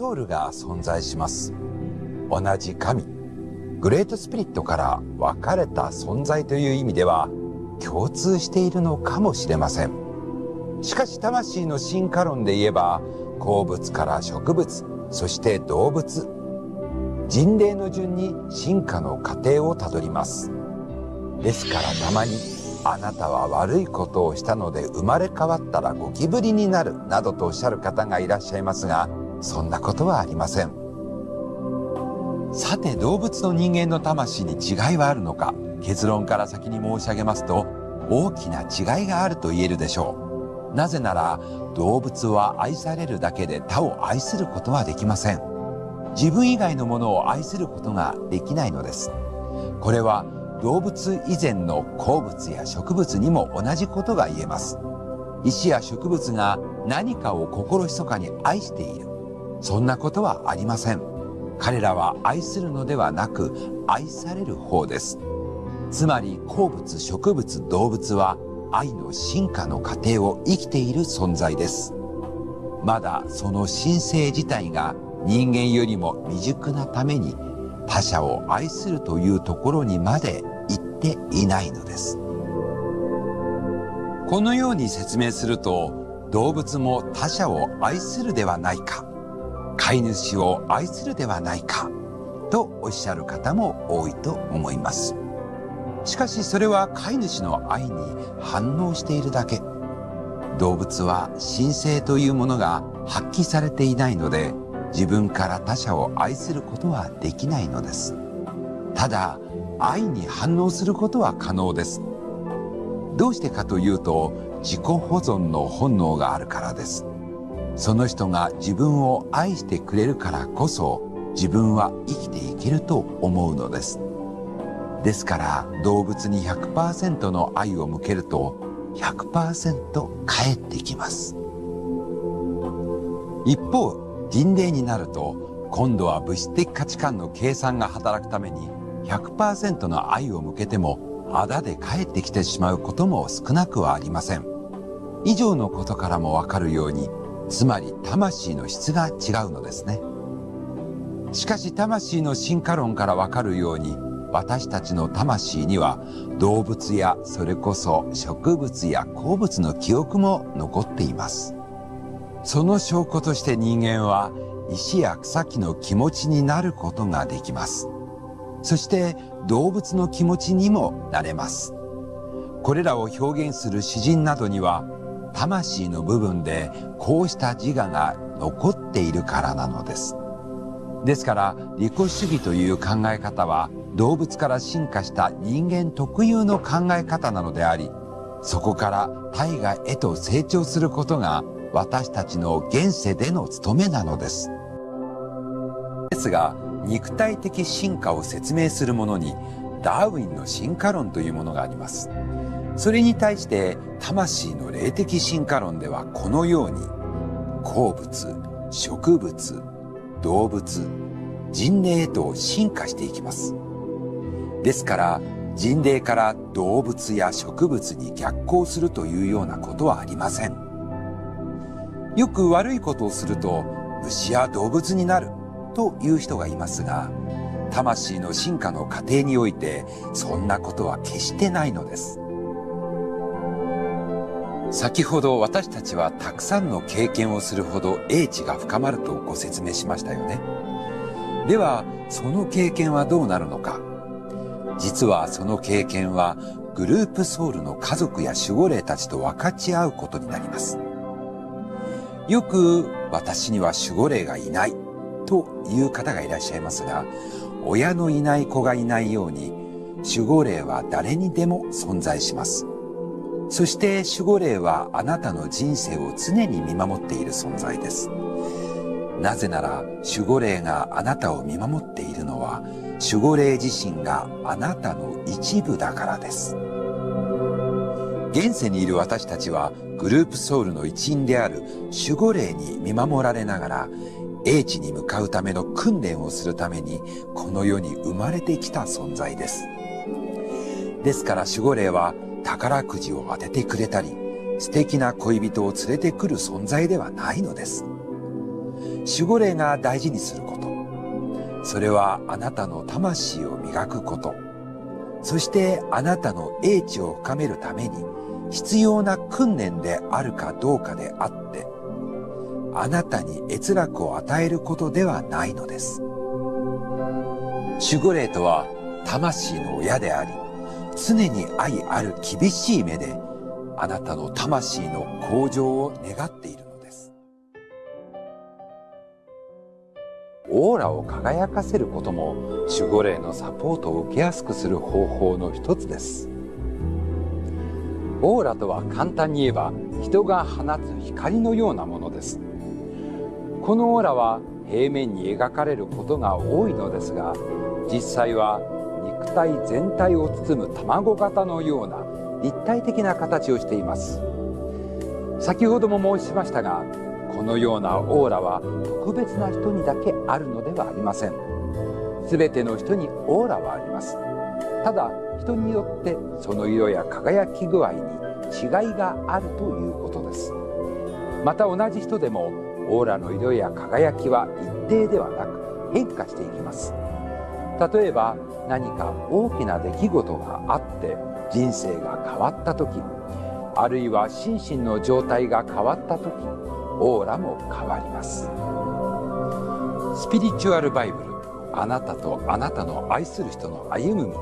ソウルが存在します。同じ神、グレートスピリットから分かれた存在という意味では共通しているのかもしれません。しかし魂の進化論で言えば鉱物から植物、そして動物、人類の順に進化の過程をたどります。ですからたまにあなたは悪いことをしたので生まれ変わったらゴキブリになるなどとおっしゃる方がいらっしゃいますがそんなことはありません。さて動物と人間の魂に違いはあるのか？結論から先に申し上げますと大きな違いがあると言えるでしょう。なぜなら動物は愛されるだけで他を愛することはできません。自分以外のものを愛することができないのです。これは動物以前の鉱物や植物にも同じことが言えます。石や植物が何かを心密かに愛している。そんなことはありません。彼らは愛するのではなく愛される方です。つまり鉱物植物動物は愛の進化の過程を生きている存在です。まだその神性自体が人間よりも未熟なために他者を愛するというところにまで行っていないのです。このように説明すると動物も他者を愛するではないか。飼い主を愛するではないかとおっしゃる方も多いと思います。しかしそれは飼い主の愛に反応しているだけ。動物は神聖というものが発揮されていないので自分から他者を愛することはできないのです。ただ、愛に反応することは可能です。どうしてかというと、自己保存の本能があるからです。その人が自分を愛してくれるからこそ、自分は生きていけると思うのです。ですから動物に100%の愛を向けると100%返ってきます。一方、人霊になると今度は物質的価値観の計算が働くために100%の愛を向けてもあだで帰ってきてしまうことも少なくはありません。以上のことからもわかるように、つまり魂の質が違うのですね。しかし魂の進化論からわかるように、私たちの魂には動物やそれこそ植物や鉱物の記憶も残っています。その証拠として人間は石や草木の気持ちになることができます。そして動物の気持ちにもなれます。これらを表現する詩人などには魂の部分でこうした自我が残っているからなのです。ですから利己主義という考え方は動物から進化した人間特有の考え方なのでありそこから大河へと成長することが私たちの現世での務めなのです。ですが、肉体的進化を説明するものに、ダーウィンの進化論というものがあります。それに対して、魂の霊的進化論ではこのように、鉱物、植物、動物、人霊へと進化していきます。ですから、人霊から動物や植物に逆行するというようなことはありません。よく悪いことをすると虫や動物になるという人がいますが、魂の進化の過程においてそんなことは決してないのです。先ほど私たちはたくさんの経験をするほど英知が深まるとご説明しましたよね。では、その経験はどうなるのか。実はその経験はグループソウルの家族や守護霊たちと分かち合うことになります。よく私には守護霊がいないという方がいらっしゃいますが、親のいない子がいないように、守護霊は誰にでも存在します。そして守護霊はあなたの人生を常に見守っている存在です。なぜなら守護霊があなたを見守っているのは守護霊自身があなたの一部だからです。現世にいる私たちはグループソウルの一員である守護霊に見守られながら英知に向かうための訓練をするためにこの世に生まれてきた存在です。ですから守護霊は宝くじを当ててくれたり素敵な恋人を連れてくる存在ではないのです。守護霊が大事にすること。それはあなたの魂を磨くこと。そしてあなたの英知を深めるために必要な訓練であるかどうかであって、あなたに閲楽を与えることではないのです。守護霊とは魂の親であり、常に愛ある厳しい目で、あなたの魂の向上を願っているのです。オーラを輝かせることも守護霊のサポートを受けやすくする方法の一つです。オーラとは簡単に言えば人が放つ光のようなものです。このオーラは平面に描かれることが多いのですが実際は体全体を包む卵型のような立体的な形をしています。先ほども申しましたがこのようなオーラは特別な人にだけあるのではありません。全ての人にオーラはあります。ただ人によってその色や輝き具合に違いがあるということです。また同じ人でもオーラの色や輝きは一定ではなく変化していきます。例えば何か大きな出来事があって人生が変わった時あるいは心身の状態が変わった時オーラも変わります。スピリチュアルバイブルあなたとあなたの愛する人の歩む道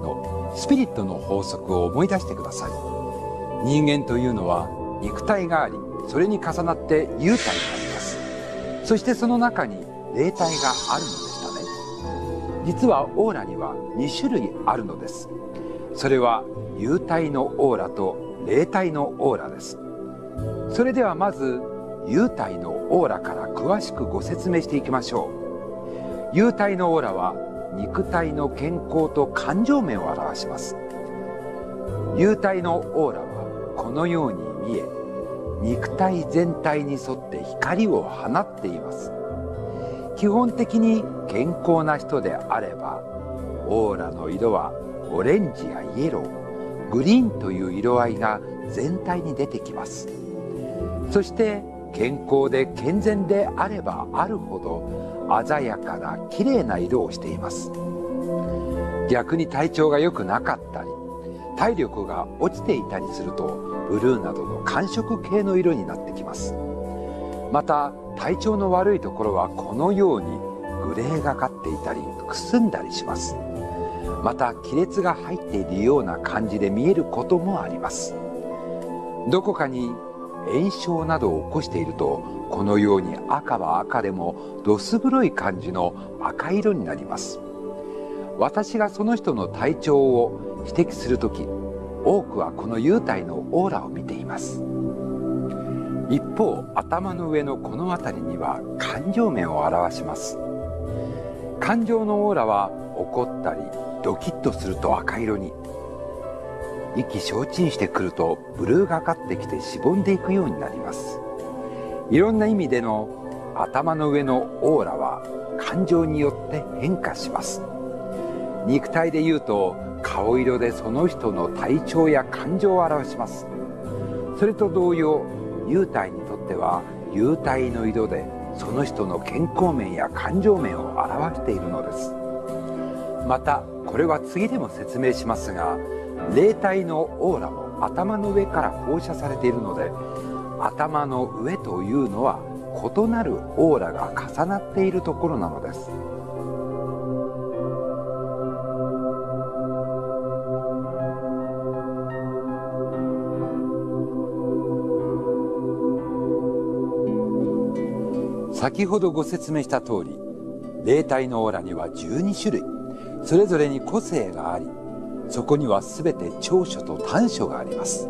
のスピリットの法則を思い出してください。人間というのは肉体がありそれに重なって幽体があります。そしてその中に霊体があるのです。実はオーラには2種類あるのです。それは幽体のオーラと霊体のオーラです。それではまず幽体のオーラから詳しくご説明していきましょう。幽体のオーラは肉体の健康と感情面を表します。幽体のオーラはこのように見え肉体全体に沿って光を放っています。基本的に健康な人であればオーラの色はオレンジやイエローグリーンという色合いが全体に出てきます。そして健康で健全であればあるほど鮮やかな綺麗な色をしています。逆に体調が良くなかったり体力が落ちていたりするとブルーなどの寒色系の色になってきます。また体調の悪いところはこのようにグレーがかっていたりくすんだりします。また亀裂が入っているような感じで見えることもあります。どこかに炎症などを起こしているとこのように赤は赤でもどす黒い感じの赤色になります。私がその人の体調を指摘する時多くはこの幽体のオーラを見ています。一方頭の上のこの辺りには感情面を表します。感情のオーラは怒ったりドキッとすると赤色に。意気消沈してくるとブルーがかってきてしぼんでいくようになります。いろんな意味での頭の上のオーラは感情によって変化します。肉体で言うと顔色でその人の体調や感情を表します。それと同様幽体にとっては幽体の色でその人の健康面や感情面を表しているのですまたこれは次でも説明しますが霊体のオーラも頭の上から放射されているので頭の上というのは異なるオーラが重なっているところなのです。先ほどご説明した通り霊体のオーラには12種類それぞれに個性がありそこには全て長所と短所があります。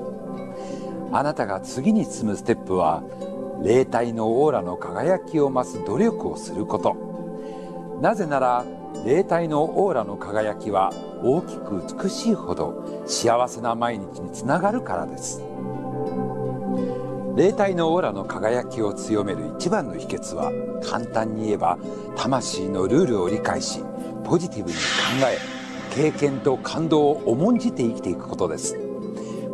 あなたが次に進むステップは霊体のオーラの輝きを増す努力をすること。なぜなら霊体のオーラの輝きは大きく美しいほど幸せな毎日につながるからです。霊体のオーラの輝きを強める一番の秘訣は簡単に言えば魂のルールを理解しポジティブに考え経験と感動を重んじて生きていくことです。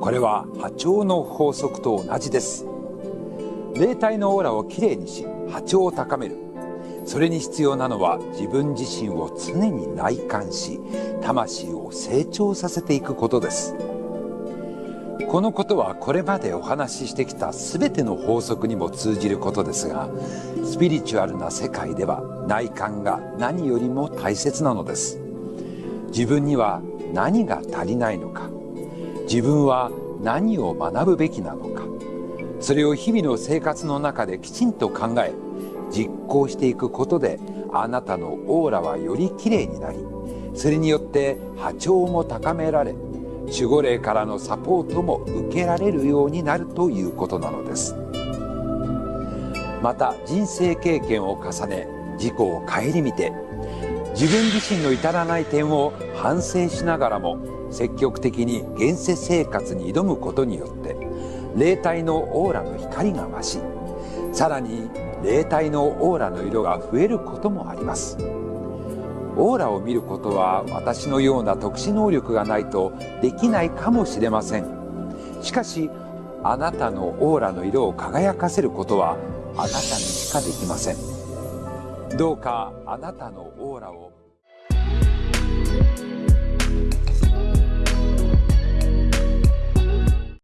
これは波長の法則と同じです。霊体のオーラをきれいにし波長を高める。それに必要なのは自分自身を常に内観し魂を成長させていくことです。このことはこれまでお話ししてきた全ての法則にも通じることですがスピリチュアルな世界では内観が何よりも大切なのです。自分には何が足りないのか。自分は何を学ぶべきなのか。それを日々の生活の中できちんと考え実行していくことであなたのオーラはよりきれいになりそれによって波長も高められ守護霊からのサポートも受けられるようになるということなのです。また人生経験を重ね自己を顧みて自分自身の至らない点を反省しながらも積極的に現世生活に挑むことによって霊体のオーラの光が増しさらに霊体のオーラの色が増えることもあります。オーラを見ることは私のような特殊能力がないとできないかもしれません。しかしあなたのオーラの色を輝かせることはあなたにしかできません。どうかあなたのオーラを